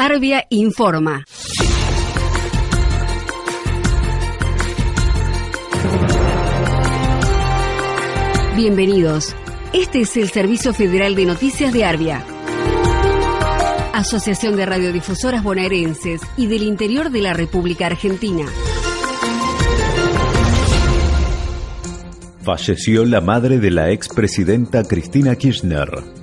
Arbia informa. Bienvenidos. Este es el Servicio Federal de Noticias de Arbia. Asociación de Radiodifusoras Bonaerenses y del Interior de la República Argentina. Falleció la madre de la expresidenta Cristina Kirchner.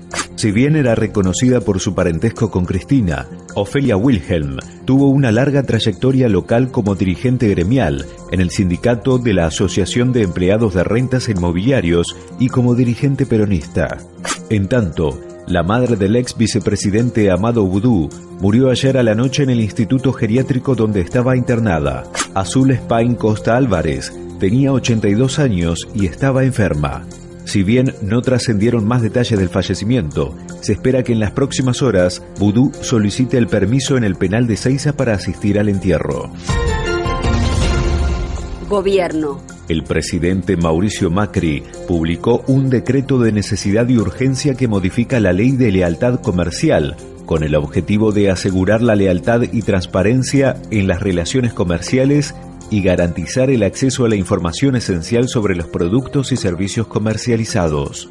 Si bien era reconocida por su parentesco con Cristina, Ofelia Wilhelm tuvo una larga trayectoria local como dirigente gremial en el sindicato de la Asociación de Empleados de Rentas Inmobiliarios y como dirigente peronista. En tanto, la madre del ex vicepresidente Amado Boudou murió ayer a la noche en el instituto geriátrico donde estaba internada. Azul Spain Costa Álvarez tenía 82 años y estaba enferma. Si bien no trascendieron más detalles del fallecimiento, se espera que en las próximas horas Vudú solicite el permiso en el penal de Seiza para asistir al entierro. Gobierno. El presidente Mauricio Macri publicó un decreto de necesidad y urgencia que modifica la ley de lealtad comercial con el objetivo de asegurar la lealtad y transparencia en las relaciones comerciales y garantizar el acceso a la información esencial sobre los productos y servicios comercializados.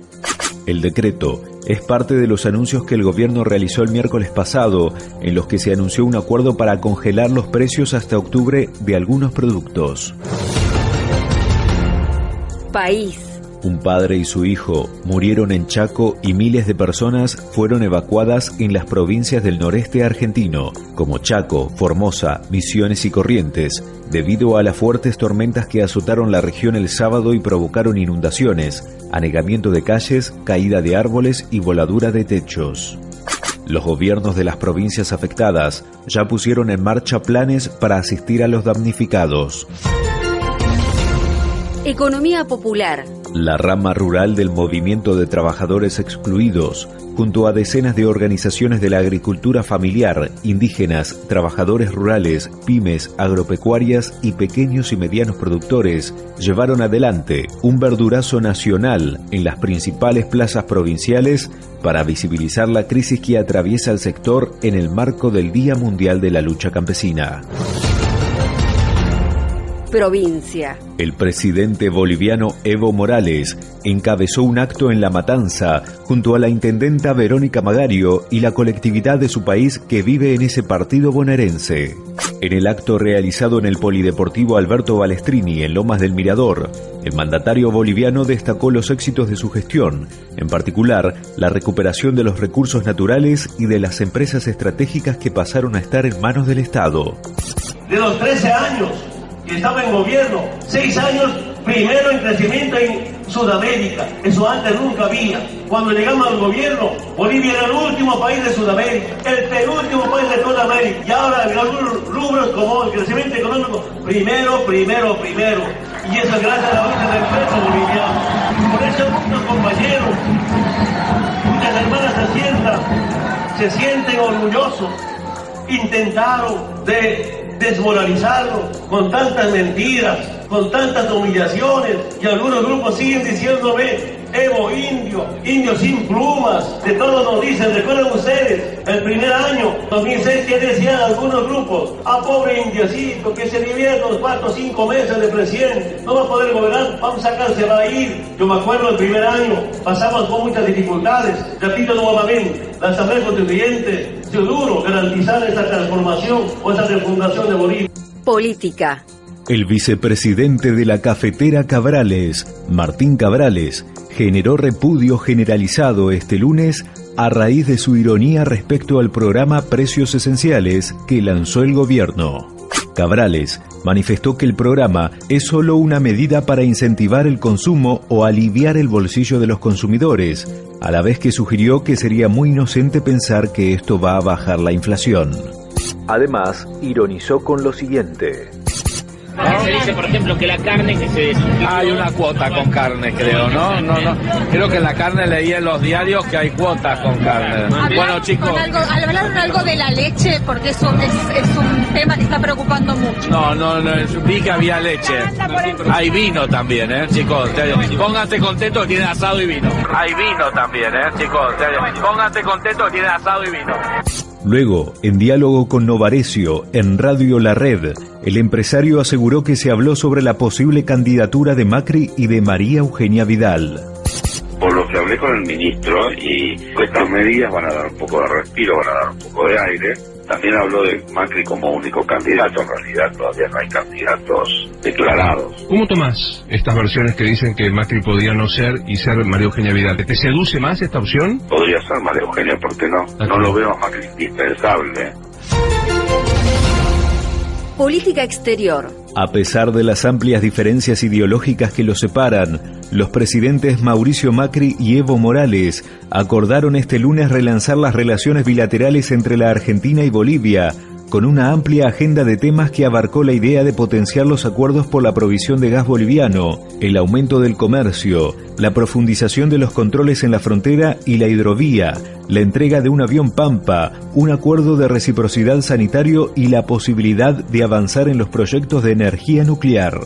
El decreto es parte de los anuncios que el gobierno realizó el miércoles pasado, en los que se anunció un acuerdo para congelar los precios hasta octubre de algunos productos. País. Un padre y su hijo murieron en Chaco y miles de personas fueron evacuadas en las provincias del noreste argentino, como Chaco, Formosa, Misiones y Corrientes, debido a las fuertes tormentas que azotaron la región el sábado y provocaron inundaciones, anegamiento de calles, caída de árboles y voladura de techos. Los gobiernos de las provincias afectadas ya pusieron en marcha planes para asistir a los damnificados. Economía popular. La rama rural del movimiento de trabajadores excluidos, junto a decenas de organizaciones de la agricultura familiar, indígenas, trabajadores rurales, pymes, agropecuarias y pequeños y medianos productores, llevaron adelante un verdurazo nacional en las principales plazas provinciales para visibilizar la crisis que atraviesa el sector en el marco del Día Mundial de la Lucha Campesina provincia. El presidente boliviano Evo Morales encabezó un acto en La Matanza junto a la intendenta Verónica Magario y la colectividad de su país que vive en ese partido bonaerense. En el acto realizado en el Polideportivo Alberto Balestrini en Lomas del Mirador, el mandatario boliviano destacó los éxitos de su gestión, en particular la recuperación de los recursos naturales y de las empresas estratégicas que pasaron a estar en manos del Estado. De los 13 años que estaba en gobierno, seis años primero en crecimiento en Sudamérica. Eso antes nunca había. Cuando llegamos al gobierno, Bolivia era el último país de Sudamérica, el penúltimo país de toda América. Y ahora en algunos rubros como el crecimiento económico, primero, primero, primero. Y eso es gracias a la lucha del pueblo boliviano. Por eso muchos compañeros, muchas hermanas se sientan, se sienten orgullosos, intentaron de desmoralizarlo con tantas mentiras, con tantas humillaciones y algunos grupos siguen diciéndome Evo indio, indio sin plumas, de todo nos dicen, recuerden ustedes, el primer año, 2006, que decían algunos grupos, ah, pobre indiocito, que se divierte los cuatro o cinco meses de presidente, no va a poder gobernar, vamos a se va a ir. Yo me acuerdo el primer año, pasamos con muchas dificultades, repito nuevamente, la Asamblea Constituyente, dio duro garantizar esta transformación o esta refundación de Bolivia. Política. El vicepresidente de la cafetera Cabrales, Martín Cabrales, generó repudio generalizado este lunes a raíz de su ironía respecto al programa Precios Esenciales que lanzó el gobierno. Cabrales manifestó que el programa es solo una medida para incentivar el consumo o aliviar el bolsillo de los consumidores, a la vez que sugirió que sería muy inocente pensar que esto va a bajar la inflación. Además, ironizó con lo siguiente. Se dice, por ejemplo, que la carne que se Hay una cuota con carne, creo, ¿no? No, no. Creo que en la carne leí en los diarios que hay cuotas con carne. bueno, chicos. ¿Hablaron algo de la leche? Porque es un, es, un tema que está preocupando mucho. No, no, no. Vi que había leche. Hay vino también, ¿eh, chicos? Pónganse contentos, tiene asado y vino. Hay vino también, ¿eh, chicos? Pónganse contentos, tiene asado y vino. Luego, en diálogo con Novarecio, en Radio La Red, el empresario aseguró que se habló sobre la posible candidatura de Macri y de María Eugenia Vidal. Por lo que hablé con el ministro y estas medidas van a dar un poco de respiro, van a dar un poco de aire, también habló de Macri como único candidato, en realidad todavía no hay candidatos declarados. ¿Cómo tomás estas versiones que dicen que Macri podía no ser y ser María Eugenia Vidal? ¿Te seduce más esta opción? Podría ser María Eugenia, ¿por qué no? No lo veo a Macri indispensable. Política exterior. A pesar de las amplias diferencias ideológicas que los separan, los presidentes Mauricio Macri y Evo Morales acordaron este lunes relanzar las relaciones bilaterales entre la Argentina y Bolivia, con una amplia agenda de temas que abarcó la idea de potenciar los acuerdos por la provisión de gas boliviano, el aumento del comercio, la profundización de los controles en la frontera y la hidrovía, la entrega de un avión Pampa, un acuerdo de reciprocidad sanitario y la posibilidad de avanzar en los proyectos de energía nuclear.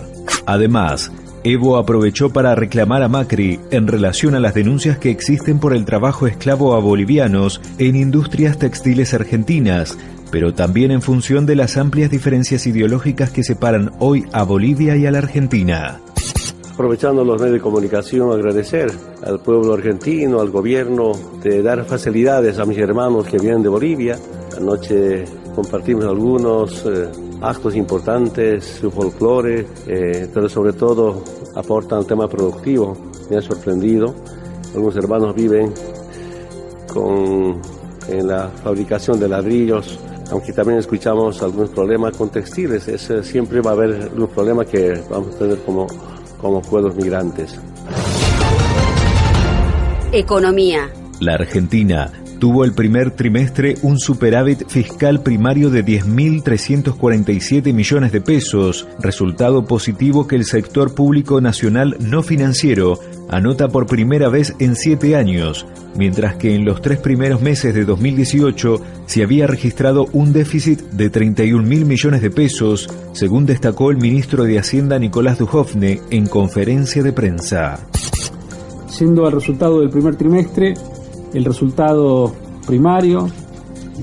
Además, Evo aprovechó para reclamar a Macri en relación a las denuncias que existen por el trabajo esclavo a bolivianos en industrias textiles argentinas, pero también en función de las amplias diferencias ideológicas que separan hoy a Bolivia y a la Argentina. Aprovechando los medios de comunicación, agradecer al pueblo argentino, al gobierno, de dar facilidades a mis hermanos que vienen de Bolivia. Anoche compartimos algunos eh, actos importantes, su folclore, eh, pero sobre todo aportan tema productivo. Me ha sorprendido. Algunos hermanos viven con, en la fabricación de ladrillos, aunque también escuchamos algunos problemas con textiles, ese siempre va a haber un problema que vamos a tener como, como pueblos migrantes. Economía. La Argentina tuvo el primer trimestre un superávit fiscal primario de 10.347 millones de pesos, resultado positivo que el sector público nacional no financiero anota por primera vez en siete años, mientras que en los tres primeros meses de 2018 se había registrado un déficit de 31 mil millones de pesos, según destacó el ministro de Hacienda Nicolás Dujovne en conferencia de prensa. Siendo el resultado del primer trimestre, el resultado primario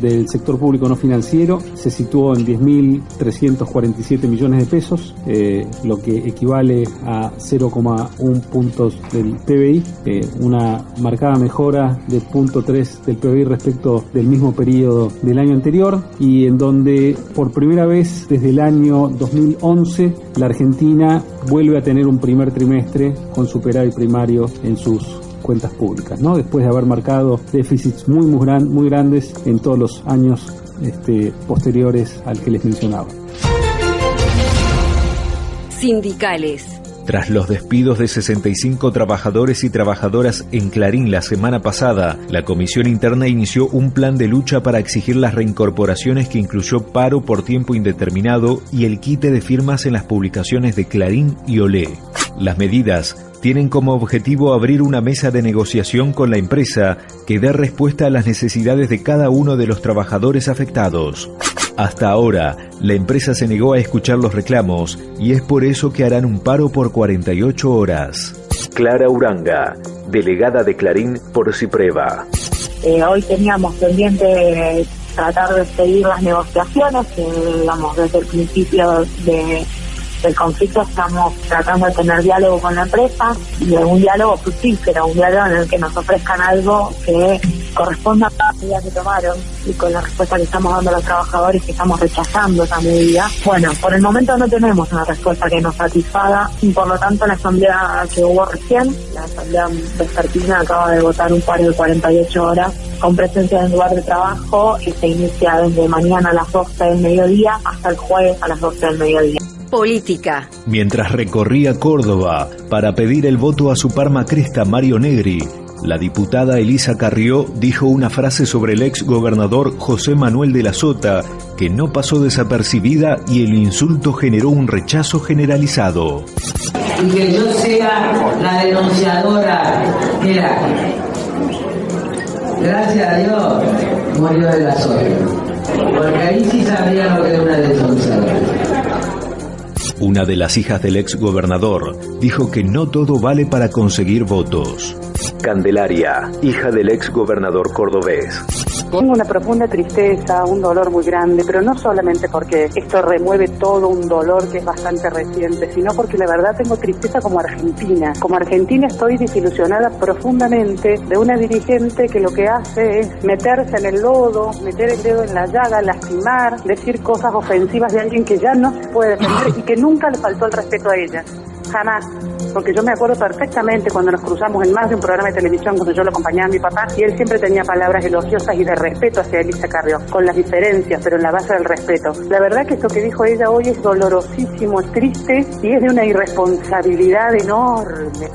del sector público no financiero se situó en 10.347 millones de pesos, eh, lo que equivale a 0,1 puntos del PBI, eh, una marcada mejora de 0.3 del PBI respecto del mismo periodo del año anterior y en donde por primera vez desde el año 2011 la Argentina vuelve a tener un primer trimestre con superávit primario en sus cuentas públicas, ¿no? después de haber marcado déficits muy, muy, gran, muy grandes en todos los años este, posteriores al que les mencionaba. Sindicales. Tras los despidos de 65 trabajadores y trabajadoras en Clarín la semana pasada, la Comisión Interna inició un plan de lucha para exigir las reincorporaciones que incluyó paro por tiempo indeterminado y el quite de firmas en las publicaciones de Clarín y Olé. Las medidas tienen como objetivo abrir una mesa de negociación con la empresa que dé respuesta a las necesidades de cada uno de los trabajadores afectados. Hasta ahora, la empresa se negó a escuchar los reclamos y es por eso que harán un paro por 48 horas. Clara Uranga, delegada de Clarín por Cipreva. Eh, hoy teníamos pendiente tratar de seguir las negociaciones, digamos, desde el principio de el conflicto estamos tratando de tener diálogo con la empresa y un diálogo fructífero, un diálogo en el que nos ofrezcan algo que corresponda a la medida que tomaron y con la respuesta que estamos dando a los trabajadores que estamos rechazando esa medida. Bueno, por el momento no tenemos una respuesta que nos satisfaga y por lo tanto la asamblea que hubo recién, la asamblea vespertina acaba de votar un paro de 48 horas con presencia en lugar de trabajo y se inicia desde mañana a las 12 del mediodía hasta el jueves a las 12 del mediodía política. Mientras recorría Córdoba para pedir el voto a su par macrista Mario Negri, la diputada Elisa Carrió dijo una frase sobre el ex gobernador José Manuel de la Sota que no pasó desapercibida y el insulto generó un rechazo generalizado. Y que yo sea la denunciadora era. Gracias a Dios murió de la Sota. Porque ahí sí sabría lo que era una denunciadora. Una de las hijas del ex gobernador dijo que no todo vale para conseguir votos. Candelaria, hija del ex gobernador cordobés. Tengo una profunda tristeza, un dolor muy grande, pero no solamente porque esto remueve todo un dolor que es bastante reciente, sino porque la verdad tengo tristeza como argentina. Como argentina estoy desilusionada profundamente de una dirigente que lo que hace es meterse en el lodo, meter el dedo en la llaga, lastimar, decir cosas ofensivas de alguien que ya no se puede defender y que nunca le faltó el respeto a ella. Jamás. Porque yo me acuerdo perfectamente cuando nos cruzamos en más de un programa de televisión cuando yo lo acompañaba a mi papá y él siempre tenía palabras elogiosas y de respeto hacia Elisa Carrió, con las diferencias, pero en la base del respeto. La verdad que esto que dijo ella hoy es dolorosísimo, es triste y es de una irresponsabilidad enorme.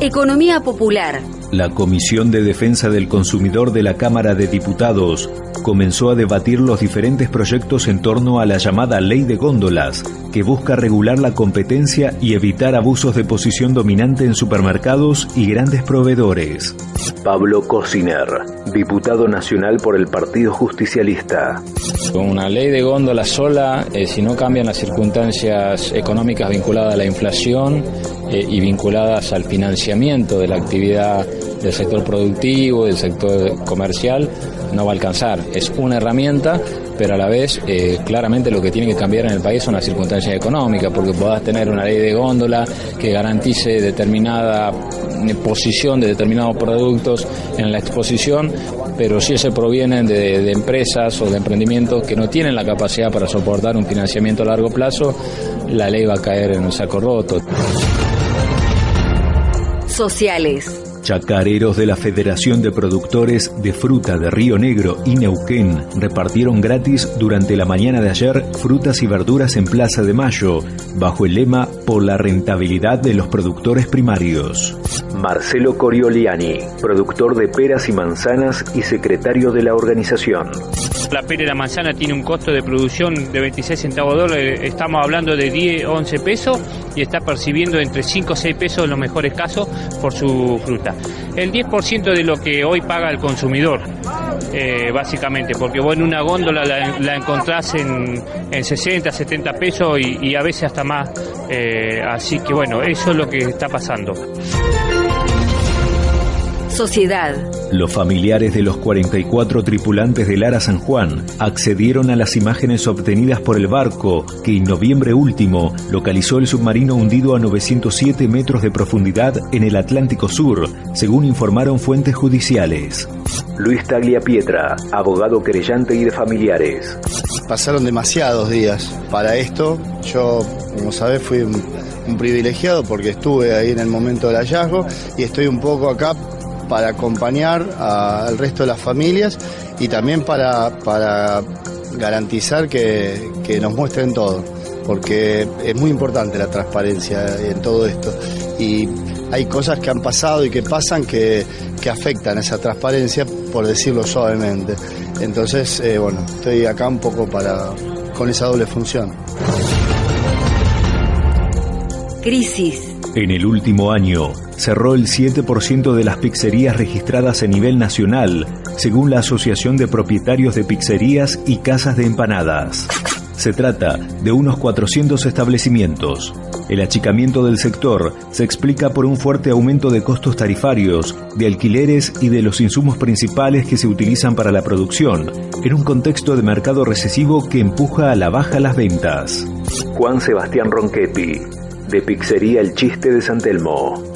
Economía popular. La Comisión de Defensa del Consumidor de la Cámara de Diputados comenzó a debatir los diferentes proyectos en torno a la llamada Ley de Góndolas, que busca regular la competencia y evitar abusos de posición dominante en supermercados y grandes proveedores. Pablo Cosiner, diputado nacional por el Partido Justicialista. Con una ley de góndola sola, eh, si no cambian las circunstancias económicas vinculadas a la inflación eh, y vinculadas al financiamiento de la actividad del sector productivo, del sector comercial, no va a alcanzar. Es una herramienta, pero a la vez eh, claramente lo que tiene que cambiar en el país son las circunstancias económicas, porque puedas tener una ley de góndola que garantice determinada eh, posición de determinados productos en la exposición, pero si ese provienen de, de empresas o de emprendimientos que no tienen la capacidad para soportar un financiamiento a largo plazo, la ley va a caer en un saco roto. Sociales. Chacareros de la Federación de Productores de Fruta de Río Negro y Neuquén repartieron gratis durante la mañana de ayer frutas y verduras en Plaza de Mayo, bajo el lema Por la rentabilidad de los productores primarios. Marcelo Corioliani, productor de peras y manzanas y secretario de la organización. La pera y la manzana tiene un costo de producción de 26 centavos de dólar, estamos hablando de 10, 11 pesos y está percibiendo entre 5 o 6 pesos en los mejores casos por su fruta. El 10% de lo que hoy paga el consumidor, eh, básicamente, porque vos en una góndola la, la encontrás en, en, 60, 70 pesos y, y a veces hasta más. Eh, así que bueno, eso es lo que está pasando. Sociedad. Los familiares de los 44 tripulantes del Ara San Juan accedieron a las imágenes obtenidas por el barco que en noviembre último localizó el submarino hundido a 907 metros de profundidad en el Atlántico Sur, según informaron fuentes judiciales. Luis Taglia Pietra, abogado querellante y de familiares. Pasaron demasiados días para esto. Yo, como sabés, fui un, un privilegiado porque estuve ahí en el momento del hallazgo y estoy un poco acá para acompañar al resto de las familias y también para, para garantizar que, que, nos muestren todo, porque es muy importante la transparencia en todo esto. Y hay cosas que han pasado y que pasan que, que afectan esa transparencia, por decirlo suavemente. Entonces, eh, bueno, estoy acá un poco para con esa doble función. Crisis. En el último año, cerró el 7% de las pizzerías registradas a nivel nacional, según la Asociación de Propietarios de Pizzerías y Casas de Empanadas. Se trata de unos 400 establecimientos. El achicamiento del sector se explica por un fuerte aumento de costos tarifarios, de alquileres y de los insumos principales que se utilizan para la producción, en un contexto de mercado recesivo que empuja a la baja las ventas. Juan Sebastián Ronchetti, de Pizzería El Chiste de San Telmo.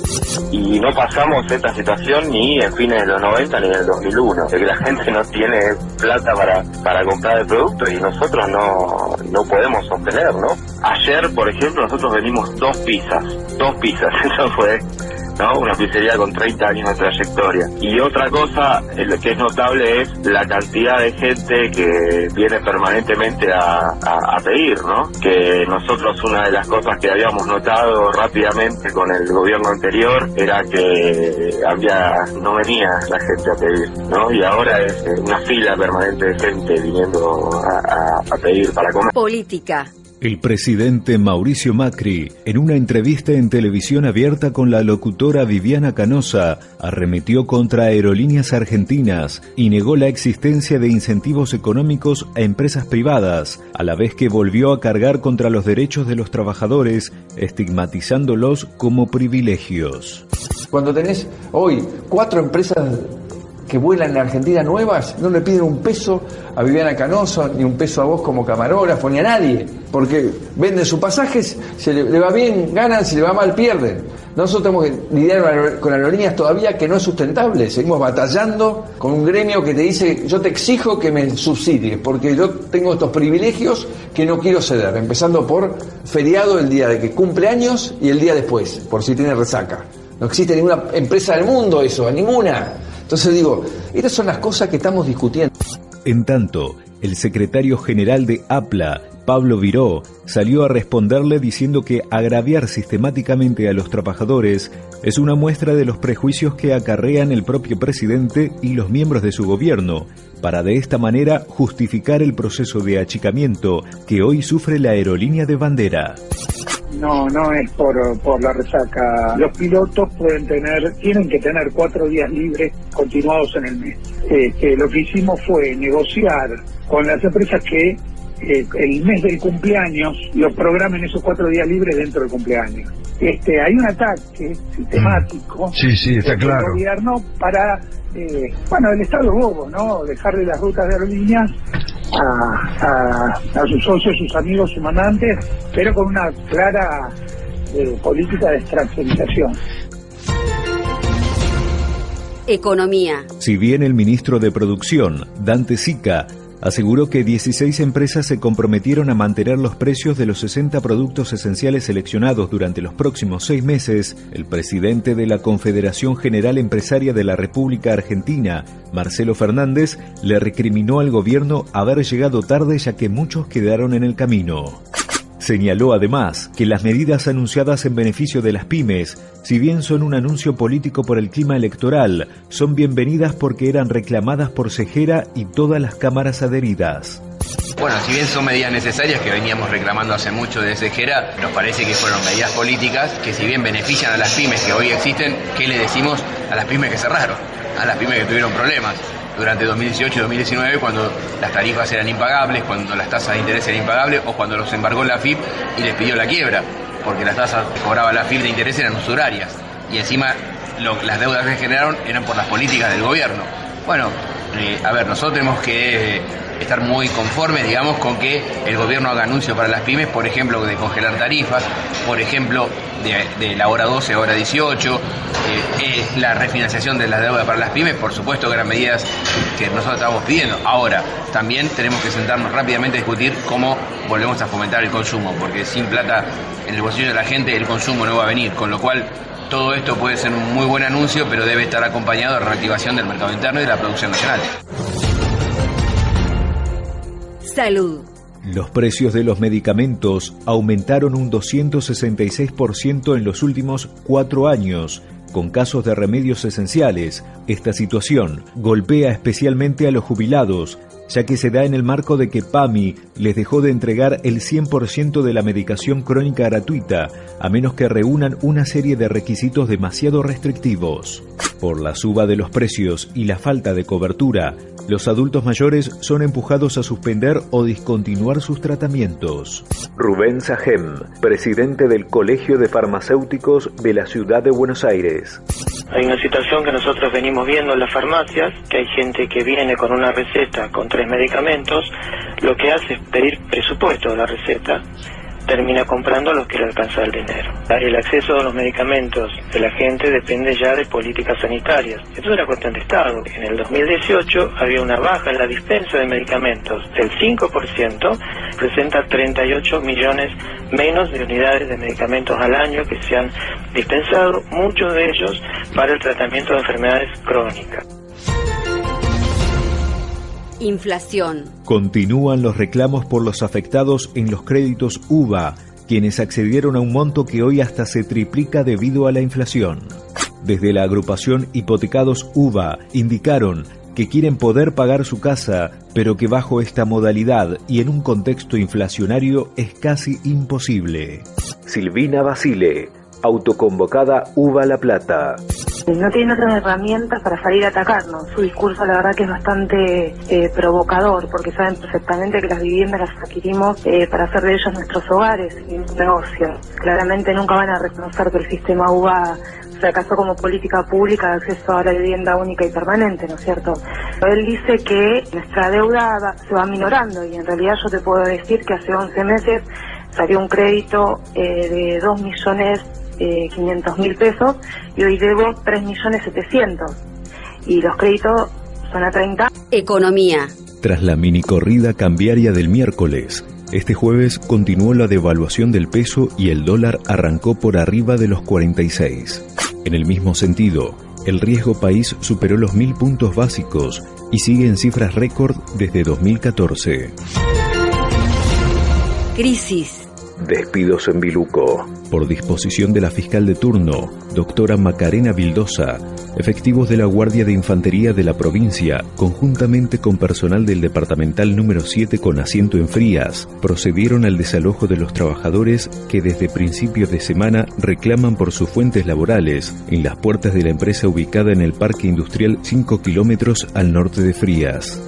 Y no pasamos esta situación ni en fines de los 90 ni en el 2001, de que la gente no tiene plata para, para comprar el producto y nosotros no, no podemos sostener, ¿no? Ayer, por ejemplo, nosotros vendimos dos pizzas, dos pizzas, eso fue ¿no? Una pizzería con 30 años de trayectoria. Y otra cosa que es notable es la cantidad de gente que viene permanentemente a, a, a, pedir, ¿no? Que nosotros una de las cosas que habíamos notado rápidamente con el gobierno anterior era que había no venía la gente a pedir, ¿no? Y ahora es una fila permanente de gente viniendo a, a pedir para comer. Política. El presidente Mauricio Macri, en una entrevista en televisión abierta con la locutora Viviana Canosa, arremetió contra aerolíneas argentinas y negó la existencia de incentivos económicos a empresas privadas, a la vez que volvió a cargar contra los derechos de los trabajadores, estigmatizándolos como privilegios. Cuando tenés hoy cuatro empresas que vuelan en Argentina nuevas no le piden un peso a Viviana Canoso, ni un peso a vos como camarógrafo, ni a nadie, porque venden sus pasajes, se le, le va bien, ganan, si le va mal, pierden. Nosotros tenemos que lidiar con aerolíneas todavía que no es sustentable. Seguimos batallando con un gremio que te dice, yo te exijo que me subsidies, porque yo tengo estos privilegios que no quiero ceder, empezando por feriado el día de que cumple años y el día después, por si tiene resaca. No existe ninguna empresa del mundo eso, ninguna. Entonces digo, estas son las cosas que estamos discutiendo. En tanto, el secretario general de APLA, Pablo Viró, salió a responderle diciendo que agraviar sistemáticamente a los trabajadores es una muestra de los prejuicios que acarrean el propio presidente y los miembros de su gobierno, para de esta manera justificar el proceso de achicamiento que hoy sufre la aerolínea de bandera. No, no es por, por la resaca. Los pilotos pueden tener, tienen que tener cuatro días libres continuados en el mes. Este, lo que hicimos fue negociar con las empresas que eh, el mes del cumpleaños los programen esos cuatro días libres dentro del cumpleaños. Este, hay un ataque sistemático Sí, sí, está del claro. gobierno para, eh, bueno, el Estado bobo, ¿no? Dejarle las rutas de aerolíneas a, a, a sus socios, sus amigos, sus mandantes, pero con una clara eh, política de extranjerización. Economía. Si bien el ministro de Producción, Dante Sica, aseguró que 16 empresas se comprometieron a mantener los precios de los 60 productos esenciales seleccionados durante los próximos seis meses, el presidente de la Confederación General Empresaria de la República Argentina, Marcelo Fernández, le recriminó al gobierno haber llegado tarde ya que muchos quedaron en el camino. Señaló además que las medidas anunciadas en beneficio de las pymes, si bien son un anuncio político por el clima electoral, son bienvenidas porque eran reclamadas por Cejera y todas las cámaras adheridas. Bueno, si bien son medidas necesarias que veníamos reclamando hace mucho de Cejera, nos parece que fueron medidas políticas que si bien benefician a las pymes que hoy existen, ¿qué le decimos a las pymes que cerraron? A las pymes que tuvieron problemas durante 2018 y 2019 cuando las tarifas eran impagables, cuando las tasas de interés eran impagables o cuando los embargó la FIP y les pidió la quiebra, porque las tasas que cobraba la FIP de interés eran usurarias y encima las deudas que generaron eran por las políticas del gobierno. Bueno, eh, a ver, nosotros tenemos que eh, estar muy conformes, digamos, con que el gobierno haga anuncios para las pymes, por ejemplo, de congelar tarifas, por ejemplo, de, la hora 12 a hora 18, eh, eh, la refinanciación de la deuda para las pymes, por supuesto que eran medidas que nosotros estábamos pidiendo. Ahora, también tenemos que sentarnos rápidamente a discutir cómo volvemos a fomentar el consumo, porque sin plata en el bolsillo de la gente el consumo no va a venir, con lo cual todo esto puede ser un muy buen anuncio, pero debe estar acompañado de reactivación del mercado interno y de la producción nacional. Salud. Los precios de los medicamentos aumentaron un 266% en los últimos cuatro años, con casos de remedios esenciales. Esta situación golpea especialmente a los jubilados, ya que se da en el marco de que PAMI les dejó de entregar el 100% de la medicación crónica gratuita, a menos que reúnan una serie de requisitos demasiado restrictivos. Por la suba de los precios y la falta de cobertura, los adultos mayores son empujados a suspender o discontinuar sus tratamientos. Rubén Sajem, presidente del Colegio de Farmacéuticos de la Ciudad de Buenos Aires. Hay una situación que nosotros venimos viendo en las farmacias, que hay gente que viene con una receta con tres medicamentos, lo que hace es pedir presupuesto de la receta, termina comprando los que le alcanza el dinero. El acceso a los medicamentos de la gente depende ya de políticas sanitarias. Esto es una cuestión de Estado. En el 2018 había una baja en la dispensa de medicamentos del 5%, presenta 38 millones menos de unidades de medicamentos al año que se han dispensado, muchos de ellos para el tratamiento de enfermedades crónicas. Inflación. Continúan los reclamos por los afectados en los créditos UVA, quienes accedieron a un monto que hoy hasta se triplica debido a la inflación. Desde la agrupación Hipotecados UVA indicaron que quieren poder pagar su casa, pero que bajo esta modalidad y en un contexto inflacionario es casi imposible. Silvina Basile, autoconvocada UVA La Plata. No tienen otras herramientas para salir a atacarnos. Su discurso la verdad que es bastante eh, provocador porque saben perfectamente que las viviendas las adquirimos eh, para hacer de ellos nuestros hogares y un negocio. Claramente nunca van a reconocer que el sistema UBA fracasó como política pública de acceso a la vivienda única y permanente, ¿no es cierto? Él dice que nuestra deuda se va minorando y en realidad yo te puedo decir que hace 11 meses salió un crédito eh, de 2 millones eh, 500 mil pesos y hoy debo 3 millones 700 y los créditos son a 30. Economía. Tras la mini corrida cambiaria del miércoles, este jueves continuó la devaluación del peso y el dólar arrancó por arriba de los 46. En el mismo sentido, el riesgo país superó los mil puntos básicos y sigue en cifras récord desde 2014. Crisis. Despidos en Biluco. Por disposición de la fiscal de turno, doctora Macarena Vildosa, efectivos de la Guardia de Infantería de la provincia, conjuntamente con personal del departamental número 7 con asiento en Frías, procedieron al desalojo de los trabajadores que desde principios de semana reclaman por sus fuentes laborales en las puertas de la empresa ubicada en el Parque Industrial 5 kilómetros al norte de Frías.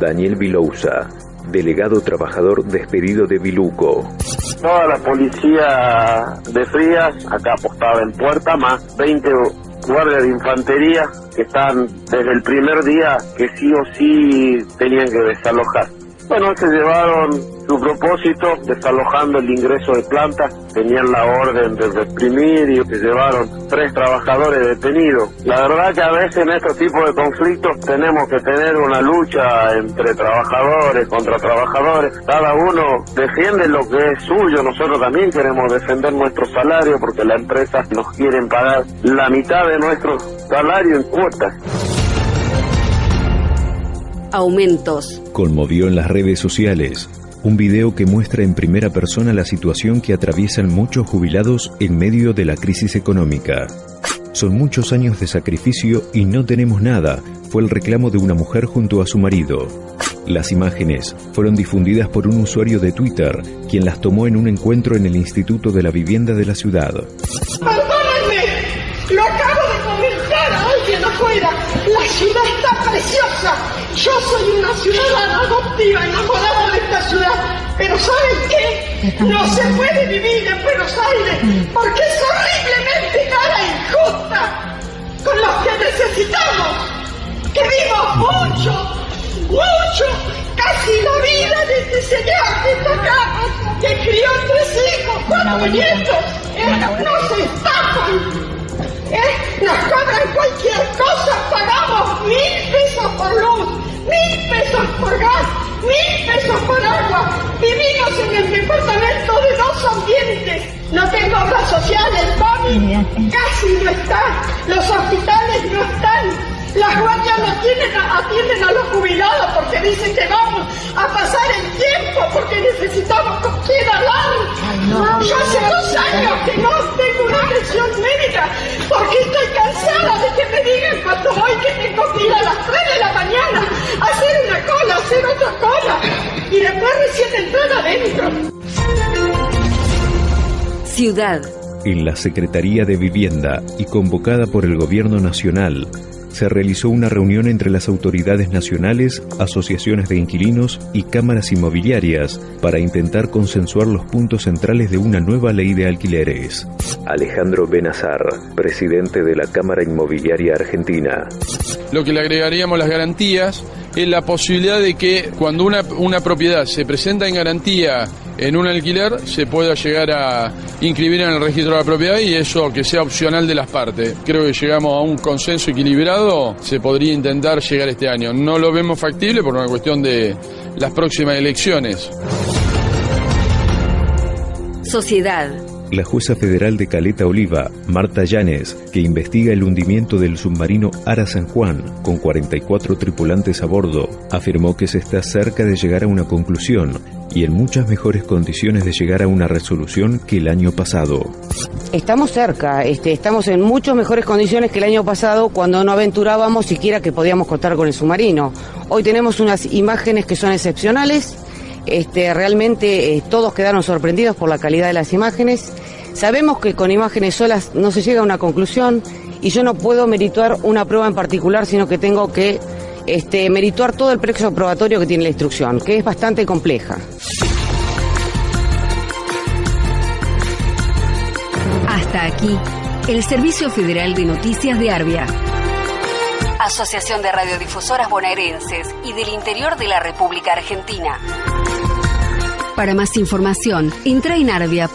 Daniel Vilousa, delegado trabajador despedido de Biluco. Toda la policía de Frías, acá apostada en puerta, más 20 guardias de infantería que están desde el primer día que sí o sí tenían que desalojar. Bueno, se llevaron su propósito, desalojando el ingreso de plantas, tenían la orden de reprimir y se llevaron tres trabajadores detenidos. La verdad que a veces en estos tipos de conflictos tenemos que tener una lucha entre trabajadores contra trabajadores. Cada uno defiende lo que es suyo, nosotros también queremos defender nuestro salario porque la empresa nos quieren pagar la mitad de nuestro salario en cuotas aumentos. Conmovió en las redes sociales un video que muestra en primera persona la situación que atraviesan muchos jubilados en medio de la crisis económica. Son muchos años de sacrificio y no tenemos nada, fue el reclamo de una mujer junto a su marido. Las imágenes fueron difundidas por un usuario de Twitter, quien las tomó en un encuentro en el Instituto de la Vivienda de la ciudad. Perdónenme, lo acabo de comentar a alguien afuera. La ciudad está preciosa. Yo soy una ciudadana adoptiva, enamorada de esta ciudad. Pero ¿saben qué? No se puede vivir en Buenos Aires porque es horriblemente cara e injusta con los que necesitamos. Que vimos mucho, mucho, casi la vida de este señor que está acá, que crió tres hijos, cuatro nietos. Eh, no se estafan. ¿Eh? Nos cobran cualquier cosa, pagamos mil pesos por luz, mil pesos por gas, mil pesos por agua. Vivimos en el departamento de dos ambientes. No tengo obras sociales, mami. Casi no está. Los hospitales no están. Las guardias no atienden a, atienden a los jubilados porque dicen que vamos a pasar el tiempo porque necesitamos con quién hablar. Yo hace dos años que no tengo una atención médica porque estoy cansada de que me digan cuando voy que tengo que ir a las 3 de la mañana a hacer una cola, hacer otra cola y después recién entrar adentro. Ciudad. En la Secretaría de Vivienda y convocada por el Gobierno Nacional, se realizó una reunión entre las autoridades nacionales, asociaciones de inquilinos y cámaras inmobiliarias para intentar consensuar los puntos centrales de una nueva ley de alquileres. Alejandro Benazar, presidente de la Cámara Inmobiliaria Argentina. Lo que le agregaríamos las garantías es la posibilidad de que cuando una, una propiedad se presenta en garantía en un alquiler se pueda llegar a inscribir en el registro de la propiedad y eso que sea opcional de las partes. Creo que llegamos a un consenso equilibrado, se podría intentar llegar este año. No lo vemos factible por una cuestión de las próximas elecciones. Sociedad. La jueza federal de Caleta Oliva, Marta Llanes, que investiga el hundimiento del submarino Ara San Juan con 44 tripulantes a bordo, afirmó que se está cerca de llegar a una conclusión y en muchas mejores condiciones de llegar a una resolución que el año pasado. Estamos cerca, este, estamos en muchas mejores condiciones que el año pasado cuando no aventurábamos siquiera que podíamos contar con el submarino. Hoy tenemos unas imágenes que son excepcionales, este, realmente eh, todos quedaron sorprendidos por la calidad de las imágenes. Sabemos que con imágenes solas no se llega a una conclusión y yo no puedo merituar una prueba en particular, sino que tengo que este, merituar todo el precio probatorio que tiene la instrucción, que es bastante compleja. Hasta aquí, el Servicio Federal de Noticias de Arbia. Asociación de Radiodifusoras Bonaerenses y del Interior de la República Argentina. Para más información, entra en arbia.org.ar.